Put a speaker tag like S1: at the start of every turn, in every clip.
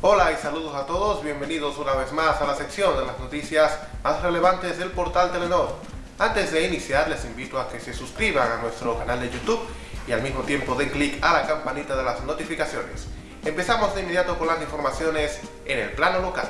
S1: Hola y saludos a todos, bienvenidos una vez más a la sección de las noticias más relevantes del portal Telenor. Antes de iniciar les invito a que se suscriban a nuestro canal de YouTube y al mismo tiempo den clic a la campanita de las notificaciones. Empezamos de inmediato con las informaciones en el plano local.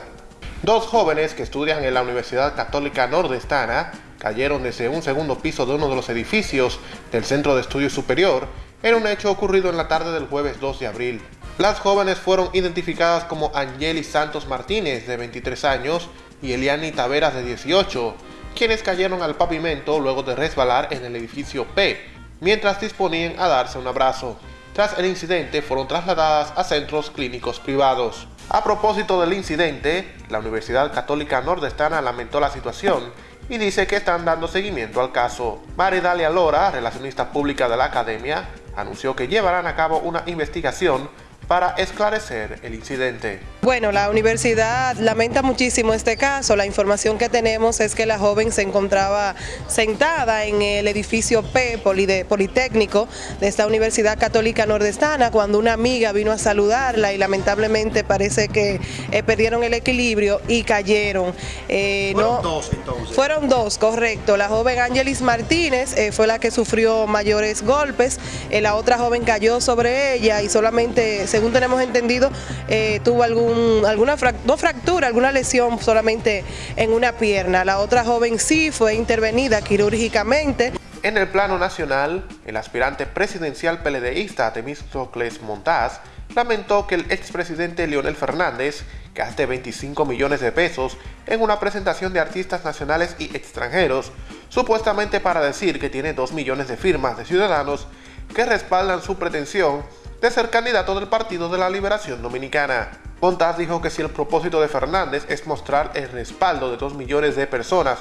S1: Dos jóvenes que estudian en la Universidad Católica Nordestana cayeron desde un segundo piso de uno de los edificios del Centro de Estudio Superior en un hecho ocurrido en la tarde del jueves 2 de abril. Las jóvenes fueron identificadas como Angeli Santos Martínez, de 23 años, y Eliani Taveras, de 18, quienes cayeron al pavimento luego de resbalar en el edificio P, mientras disponían a darse un abrazo. Tras el incidente, fueron trasladadas a centros clínicos privados. A propósito del incidente, la Universidad Católica Nordestana lamentó la situación y dice que están dando seguimiento al caso. Maridalia Lora, relacionista pública de la academia, anunció que llevarán a cabo una investigación para esclarecer el incidente.
S2: Bueno, la universidad lamenta muchísimo este caso. La información que tenemos es que la joven se encontraba sentada en el edificio P Politécnico de esta Universidad Católica Nordestana cuando una amiga vino a saludarla y lamentablemente parece que eh, perdieron el equilibrio y cayeron.
S1: Eh, fueron dos entonces.
S2: Fueron dos, correcto. La joven Ángelis Martínez eh, fue la que sufrió mayores golpes. la otra joven cayó sobre ella y solamente se según tenemos entendido, eh, tuvo algún, alguna fractura, alguna lesión solamente en una pierna. La otra joven sí fue intervenida quirúrgicamente.
S1: En el plano nacional, el aspirante presidencial peledeísta Temístocles Montaz lamentó que el expresidente Leonel Fernández gaste 25 millones de pesos en una presentación de artistas nacionales y extranjeros, supuestamente para decir que tiene 2 millones de firmas de ciudadanos que respaldan su pretensión de ser candidato del Partido de la Liberación Dominicana. Montaz dijo que si el propósito de Fernández es mostrar el respaldo de dos millones de personas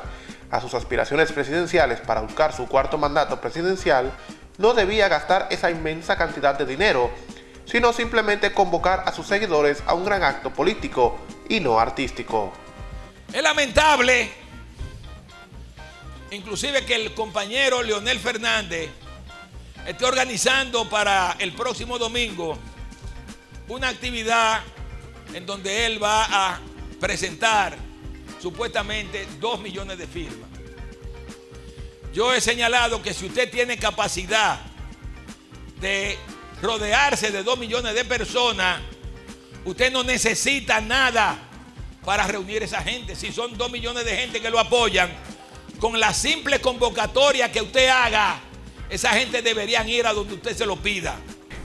S1: a sus aspiraciones presidenciales para buscar su cuarto mandato presidencial, no debía gastar esa inmensa cantidad de dinero, sino simplemente convocar a sus seguidores a un gran acto político y no artístico.
S3: Es lamentable, inclusive que el compañero Leonel Fernández esté organizando para el próximo domingo una actividad en donde él va a presentar supuestamente dos millones de firmas. Yo he señalado que si usted tiene capacidad de rodearse de dos millones de personas, usted no necesita nada para reunir esa gente. Si son dos millones de gente que lo apoyan, con la simple convocatoria que usted haga, esa gente deberían ir a donde usted se lo pida.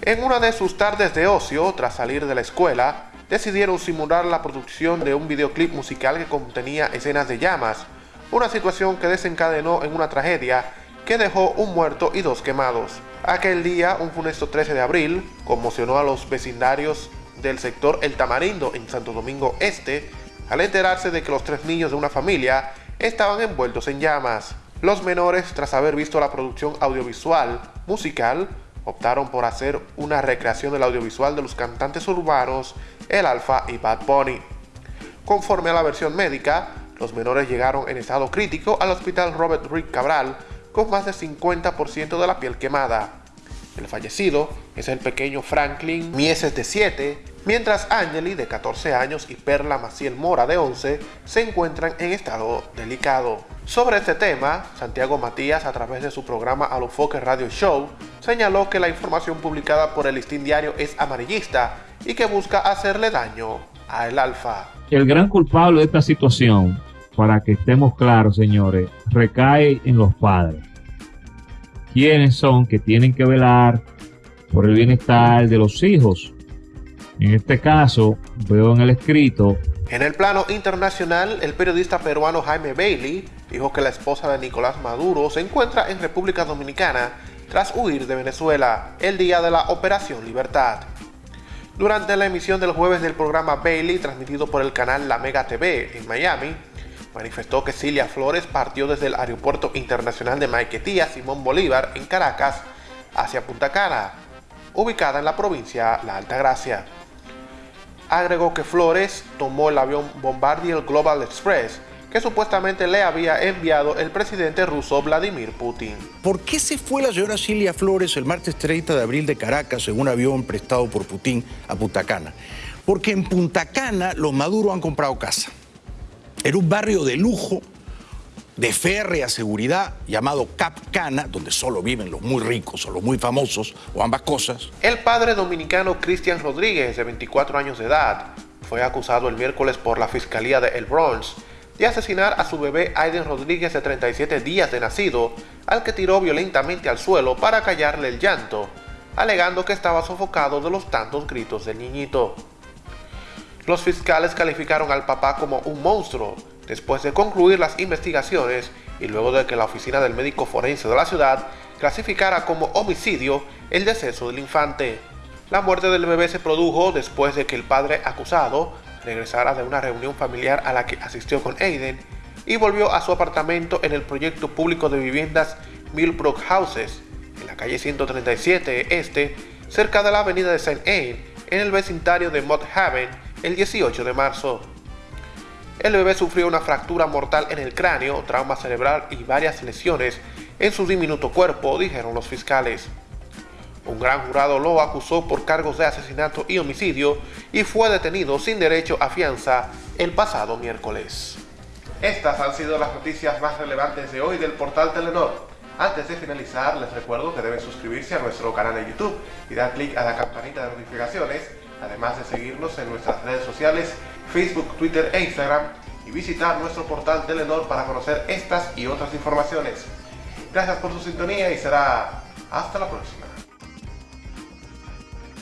S1: En una de sus tardes de ocio, tras salir de la escuela, decidieron simular la producción de un videoclip musical que contenía escenas de llamas, una situación que desencadenó en una tragedia que dejó un muerto y dos quemados. Aquel día, un funesto 13 de abril, conmocionó a los vecindarios del sector El Tamarindo en Santo Domingo Este, al enterarse de que los tres niños de una familia estaban envueltos en llamas. Los menores, tras haber visto la producción audiovisual musical, optaron por hacer una recreación del audiovisual de los cantantes urbanos El Alfa y Bad Bunny. Conforme a la versión médica, los menores llegaron en estado crítico al hospital Robert Rick Cabral con más del 50% de la piel quemada. El fallecido es el pequeño Franklin Mieses de 7, mientras Angeli de 14 años y Perla Maciel Mora de 11 se encuentran en estado delicado. Sobre este tema, Santiago Matías, a través de su programa Alofoque Radio Show, señaló que la información publicada por el listín diario es amarillista y que busca hacerle daño a el Alfa.
S4: El gran culpable de esta situación, para que estemos claros, señores, recae en los padres. ¿Quiénes son que tienen que velar por el bienestar de los hijos? En este caso, veo en el escrito
S1: en el plano internacional, el periodista peruano Jaime Bailey dijo que la esposa de Nicolás Maduro se encuentra en República Dominicana tras huir de Venezuela el día de la Operación Libertad. Durante la emisión del jueves del programa Bailey, transmitido por el canal La Mega TV en Miami, manifestó que Cilia Flores partió desde el Aeropuerto Internacional de Maiquetía Simón Bolívar en Caracas hacia Punta Cana, ubicada en la provincia La Alta Gracia agregó que Flores tomó el avión Bombardier Global Express que supuestamente le había enviado el presidente ruso Vladimir Putin.
S5: ¿Por qué se fue la señora Cilia Flores el martes 30 de abril de Caracas en un avión prestado por Putin a Punta Cana? Porque en Punta Cana los maduros han comprado casa. Era un barrio de lujo, de férrea seguridad, llamado Cap Cana, donde solo viven los muy ricos o los muy famosos, o ambas cosas.
S1: El padre dominicano Cristian Rodríguez, de 24 años de edad, fue acusado el miércoles por la Fiscalía de El Bronx de asesinar a su bebé Aiden Rodríguez de 37 días de nacido, al que tiró violentamente al suelo para callarle el llanto, alegando que estaba sofocado de los tantos gritos del niñito. Los fiscales calificaron al papá como un monstruo después de concluir las investigaciones y luego de que la oficina del médico forense de la ciudad clasificara como homicidio el deceso del infante. La muerte del bebé se produjo después de que el padre acusado regresara de una reunión familiar a la que asistió con Aiden y volvió a su apartamento en el proyecto público de viviendas Millbrook Houses, en la calle 137 Este, cerca de la avenida de St. Anne, en el vecindario de Mott Haven, el 18 de marzo. El bebé sufrió una fractura mortal en el cráneo, trauma cerebral y varias lesiones en su diminuto cuerpo, dijeron los fiscales. Un gran jurado lo acusó por cargos de asesinato y homicidio y fue detenido sin derecho a fianza el pasado miércoles. Estas han sido las noticias más relevantes de hoy del portal Telenor. Antes de finalizar, les recuerdo que deben suscribirse a nuestro canal de YouTube y dar clic a la campanita de notificaciones además de seguirnos en nuestras redes sociales, Facebook, Twitter e Instagram, y visitar nuestro portal Telenor para conocer estas y otras informaciones. Gracias por su sintonía y será hasta la próxima.